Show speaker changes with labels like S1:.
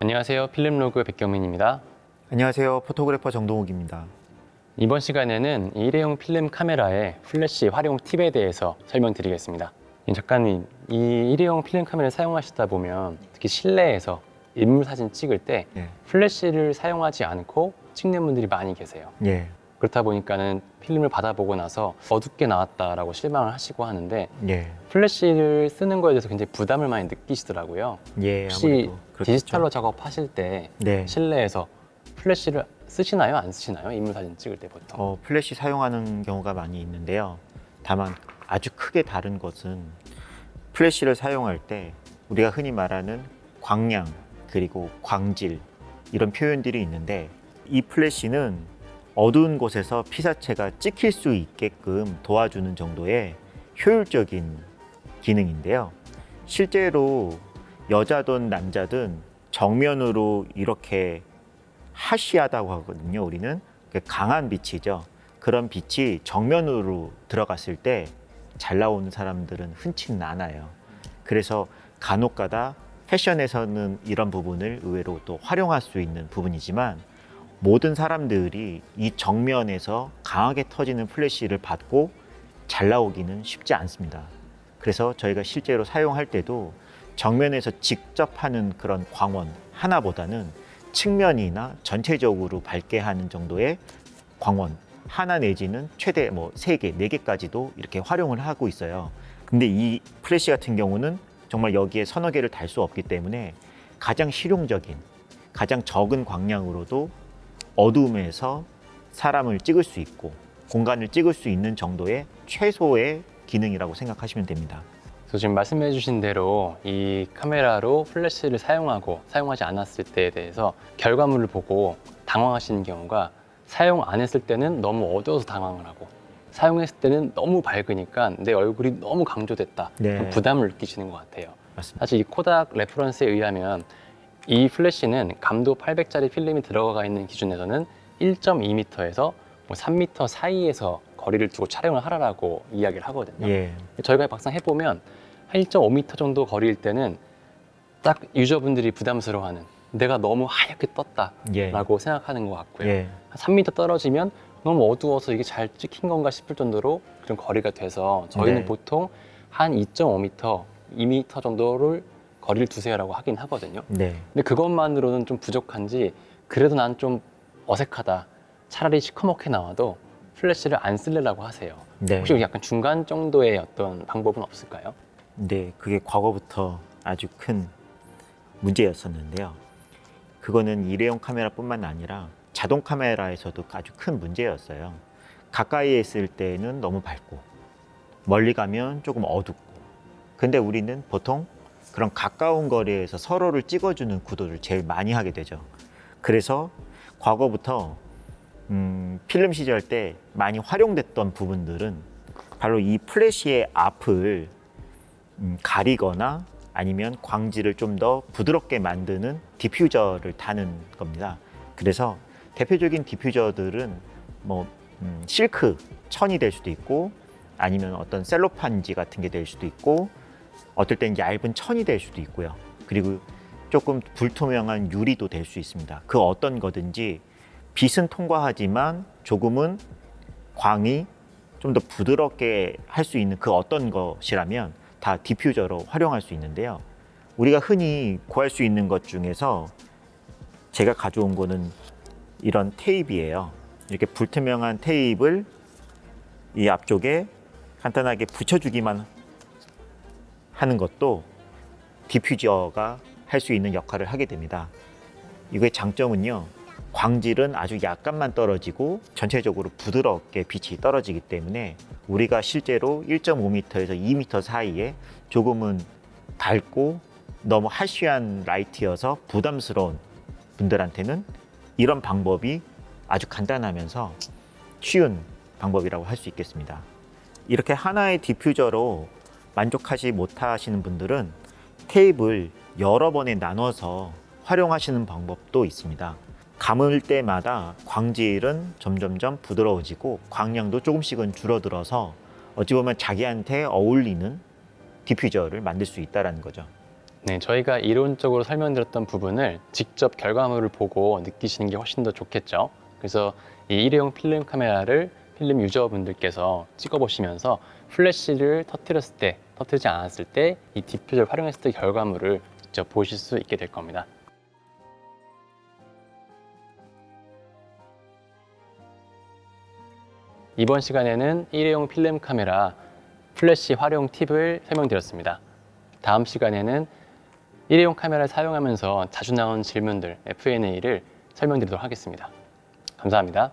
S1: 안녕하세요. 필름로그 백경민입니다.
S2: 안녕하세요. photographer 정동욱입니다.
S1: 이번 시간에는 이 일회용 필름 카메라의 플래시 활용 팁에 대해서 설명드리겠습니다. 이 작가님, 이 일회용 필름 카메라를 사용하시다 보면 특히 실내에서 인물 사진 찍을 때
S2: 예.
S1: 플래시를 사용하지 않고 찍는 분들이 많이 계세요.
S2: 예.
S1: 그렇다 보니까는 필름을 받아보고 나서 어둡게 나왔다라고 실망을 하시고 하는데
S2: 예.
S1: 플래시를 쓰는 거에 대해서 굉장히 부담을 많이 느끼시더라고요.
S2: 예.
S1: 혹시. 디지털로 작업하실 때
S2: 네.
S1: 실내에서 플래시를 쓰시나요? 안 쓰시나요? 인물 사진 찍을 때 보통.
S2: 어, 플래시 사용하는 경우가 많이 있는데요. 다만 아주 크게 다른 것은 플래시를 사용할 때 우리가 흔히 말하는 광량 그리고 광질 이런 표현들이 있는데 이 플래시는 어두운 곳에서 피사체가 찍힐 수 있게끔 도와주는 정도의 효율적인 기능인데요. 실제로 여자든 남자든 정면으로 이렇게 하시하다고 하거든요. 우리는 그 강한 빛이죠. 그런 빛이 정면으로 들어갔을 때 잘 나오는 사람들은 흔치는 않아요. 그래서 간혹 가다 패션에서는 이런 부분을 의외로 또 활용할 수 있는 부분이지만 모든 사람들이 이 정면에서 강하게 터지는 플래시를 받고 잘 나오기는 쉽지 않습니다. 그래서 저희가 실제로 사용할 때도 정면에서 직접 하는 그런 광원 하나보다는 측면이나 전체적으로 밝게 하는 정도의 광원 하나 내지는 최대 뭐 세 개, 네 개까지도 이렇게 활용을 하고 있어요. 근데 이 플래시 같은 경우는 정말 여기에 서너 개를 달 수 없기 때문에 가장 실용적인, 가장 적은 광량으로도 어두움에서 사람을 찍을 수 있고 공간을 찍을 수 있는 정도의 최소의 기능이라고 생각하시면 됩니다.
S1: 그래서 지금 말씀해 주신 대로 이 카메라로 플래시를 사용하고 사용하지 않았을 때에 대해서 결과물을 보고 당황하시는 경우가 사용 안 했을 때는 너무 어두워서 당황을 하고 사용했을 때는 너무 밝으니까 내 얼굴이 너무 강조됐다
S2: 네.
S1: 부담을 느끼시는 것 같아요
S2: 맞습니다.
S1: 사실 이 코닥 reference에 의하면 이 플래시는 감도 800짜리 필름이 들어가 있는 기준에서는 1.2m에서 뭐 3m 사이에서 거리를 두고 촬영을 하라라고 이야기를 하거든요
S2: 예,
S1: 저희가 막상 해보면 한 1.5m 정도 거리일 때는 딱 유저분들이 부담스러워하는 내가 너무 하얗게 떴다라고
S2: 예,
S1: 생각하는 것 같고요.
S2: 예,
S1: 한 3m 떨어지면 너무 어두워서 이게 잘 찍힌 건가 싶을 정도로 그런 거리가 돼서 저희는
S2: 네.
S1: 보통 한 2.5m, 2m 정도를 거리를 두세요라고 하긴 하거든요.
S2: 네,
S1: 근데 그것만으로는 좀 부족한지 그래도 난 좀 어색하다. 차라리 시커멓게 나와도 플래시를 안 쓸래라고 하세요.
S2: 네.
S1: 혹시 약간 중간 정도의 어떤 방법은 없을까요?
S2: 네, 그게 과거부터 아주 큰 문제였었는데요. 그거는 일회용 카메라뿐만 아니라 자동 카메라에서도 아주 큰 문제였어요. 가까이에 있을 때는 너무 밝고 멀리 가면 조금 어둡고. 근데 우리는 보통 그런 가까운 거리에서 서로를 찍어주는 구도를 제일 많이 하게 되죠. 그래서 과거부터 음, 필름 시절 때 많이 활용됐던 부분들은 바로 이 플래시의 앞을 음, 가리거나 아니면 광질을 좀더 부드럽게 만드는 디퓨저를 다는 겁니다. 그래서 대표적인 디퓨저들은 뭐 음, 실크 천이 될 수도 있고 아니면 어떤 셀로판지 같은 게 될 수도 있고 어떨 땐 얇은 천이 될 수도 있고요. 그리고 조금 불투명한 유리도 될 수 있습니다. 그 어떤 거든지 빛은 통과하지만 조금은 광이 좀 더 부드럽게 할 수 있는 그 어떤 것이라면 다 디퓨저로 활용할 수 있는데요. 우리가 흔히 구할 수 있는 것 중에서 제가 가져온 거는 이런 테이프예요. 이렇게 불투명한 테이프를 이 앞쪽에 간단하게 붙여주기만 하는 것도 디퓨저가 할 수 있는 역할을 하게 됩니다. 이거의 장점은요. 광질은 아주 약간만 떨어지고 전체적으로 부드럽게 빛이 떨어지기 때문에 우리가 실제로 1.5m에서 2m 사이에 조금은 밝고 너무 하쉬한 라이트여서 부담스러운 분들한테는 이런 방법이 아주 간단하면서 쉬운 방법이라고 할 수 있겠습니다. 이렇게 하나의 디퓨저로 만족하지 못하시는 분들은 테이프를 여러 번에 나눠서 활용하시는 방법도 있습니다. 감을 때마다 광질은 점점점 부드러워지고 광량도 조금씩은 줄어들어서 어찌 보면 자기한테 어울리는 디퓨저를 만들 수 있다라는 거죠.
S1: 네, 저희가 이론적으로 설명드렸던 부분을 직접 결과물을 보고 느끼시는 게 훨씬 더 좋겠죠. 그래서 이 일회용 필름 카메라를 필름 user분들께서 찍어보시면서 플래시를 터뜨렸을 때, 터뜨리지 않았을 때 이 디퓨저를 활용했을 때 결과물을 직접 보실 수 있게 될 겁니다. 이번 시간에는 일회용 필름 카메라 플래시 활용 팁을 설명드렸습니다. 다음 시간에는 일회용 카메라를 사용하면서 자주 나온 질문들 F&A를 설명드리도록 하겠습니다. 감사합니다.